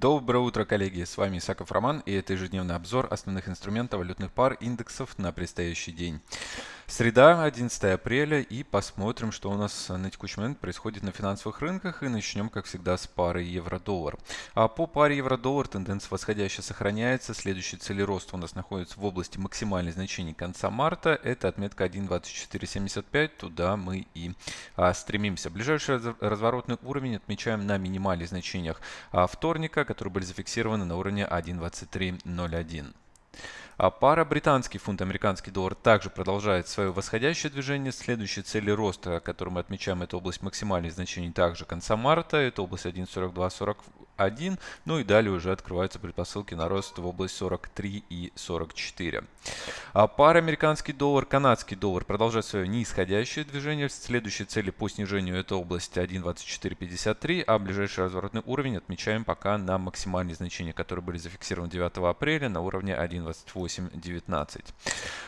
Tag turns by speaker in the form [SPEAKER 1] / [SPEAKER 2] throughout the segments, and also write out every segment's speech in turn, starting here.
[SPEAKER 1] Доброе утро, коллеги! С вами Исаков Роман и это ежедневный обзор основных инструментов валютных пар индексов на предстоящий день. Среда, 11 апреля и посмотрим, что у нас на текущий момент происходит на финансовых рынках и начнем, как всегда, с пары евро-доллар. А по паре евро-доллар тенденция восходящая сохраняется. Следующий цели роста у нас находится в области максимальных значений конца марта. Это отметка 1.2475. Туда мы и а, стремимся. Ближайший разворотный уровень отмечаем на минимальных значениях а, вторника, которые были зафиксированы на уровне 1.2301. А пара британский фунт, американский доллар также продолжает свое восходящее движение. Следующие цели роста, которые мы отмечаем, это область максимальных значений также конца марта. Это область 1.4240 1. Ну и далее уже открываются предпосылки на рост в область 43 и 44. А пара американский доллар, канадский доллар продолжает свое нисходящее движение. Следующие цели по снижению это область 1.2453, а ближайший разворотный уровень отмечаем пока на максимальные значения, которые были зафиксированы 9 апреля на уровне 1.2819.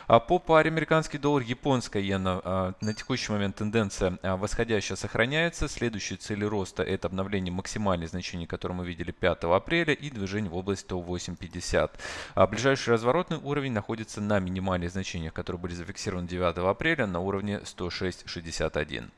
[SPEAKER 1] А по паре американский доллар, японская иена а, на текущий момент тенденция а, восходящая сохраняется. Следующие цели роста это обновление максимальных значений, которые мы видели 5 апреля, и движение в область 108.50. А ближайший разворотный уровень находится на минимальных значениях, которые были зафиксированы 9 апреля на уровне 106.61.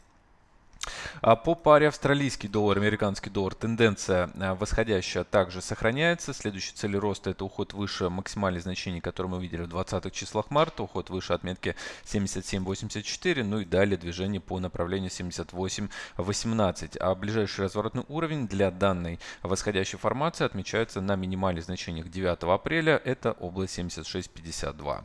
[SPEAKER 1] А по паре австралийский доллар, американский доллар тенденция а, восходящая также сохраняется. Следующие цели роста это уход выше максимальных значений, которые мы видели в 20-х числах марта, уход выше отметки 77.84, ну и далее движение по направлению 78.18. А ближайший разворотный уровень для данной восходящей формации отмечается на минимальных значениях 9 апреля, это область 76.52.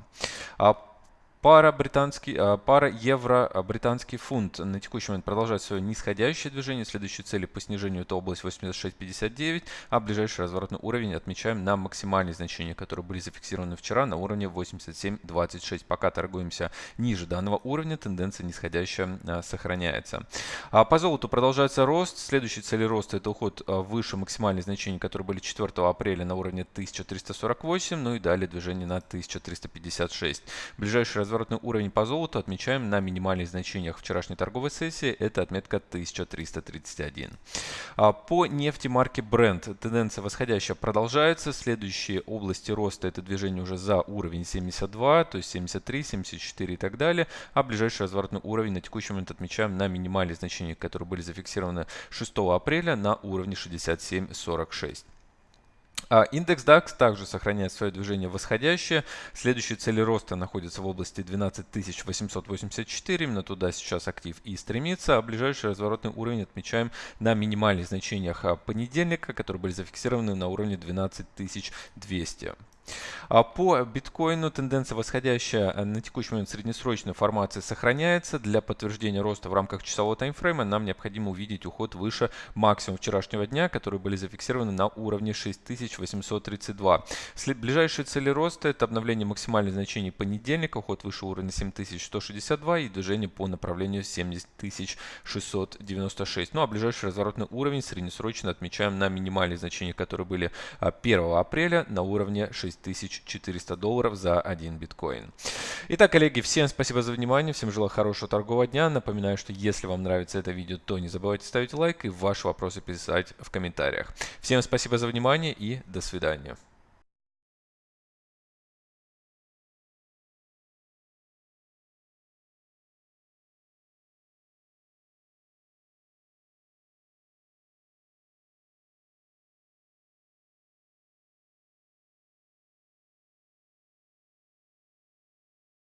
[SPEAKER 1] А Пара, британский, а, пара евро-британский фунт на текущий момент продолжает свое нисходящее движение. Следующие цели по снижению это область 86.59, а ближайший разворотный уровень отмечаем на максимальные значения, которые были зафиксированы вчера на уровне 87.26. Пока торгуемся ниже данного уровня, тенденция нисходящая а, сохраняется. А по золоту продолжается рост. Следующие цели роста это уход выше максимальных значений, которые были 4 апреля на уровне 1348, ну и далее движение на 1356. Ближайший разворотный уровень по золоту отмечаем на минимальных значениях вчерашней торговой сессии. Это отметка 1331. А по нефти марки Brent тенденция восходящая продолжается. Следующие области роста это движение уже за уровень 72, то есть 73, 74 и так далее. А ближайший разворотный уровень на текущий момент отмечаем на минимальных значениях, которые были зафиксированы 6 апреля на уровне 67.46. А индекс DAX также сохраняет свое движение восходящее. Следующие цели роста находятся в области 12884. Именно туда сейчас актив и стремится. А ближайший разворотный уровень отмечаем на минимальных значениях понедельника, которые были зафиксированы на уровне 12200. А по биткоину тенденция восходящая э, на текущий момент среднесрочной формации сохраняется. Для подтверждения роста в рамках часового таймфрейма нам необходимо увидеть уход выше максимум вчерашнего дня, которые были зафиксированы на уровне 6832. Ближайшие цели роста это обновление максимальных значений понедельника, уход выше уровня 7162 и движение по направлению 70696. Ну а ближайший разворотный уровень среднесрочно отмечаем на минимальных значениях, которые были 1 а, апреля на уровне 6 6400 долларов за один биткоин. Итак, коллеги, всем спасибо за внимание, всем желаю хорошего торгового дня. Напоминаю, что если вам нравится это видео, то не забывайте ставить лайк и ваши вопросы писать в комментариях. Всем спасибо за внимание и до свидания.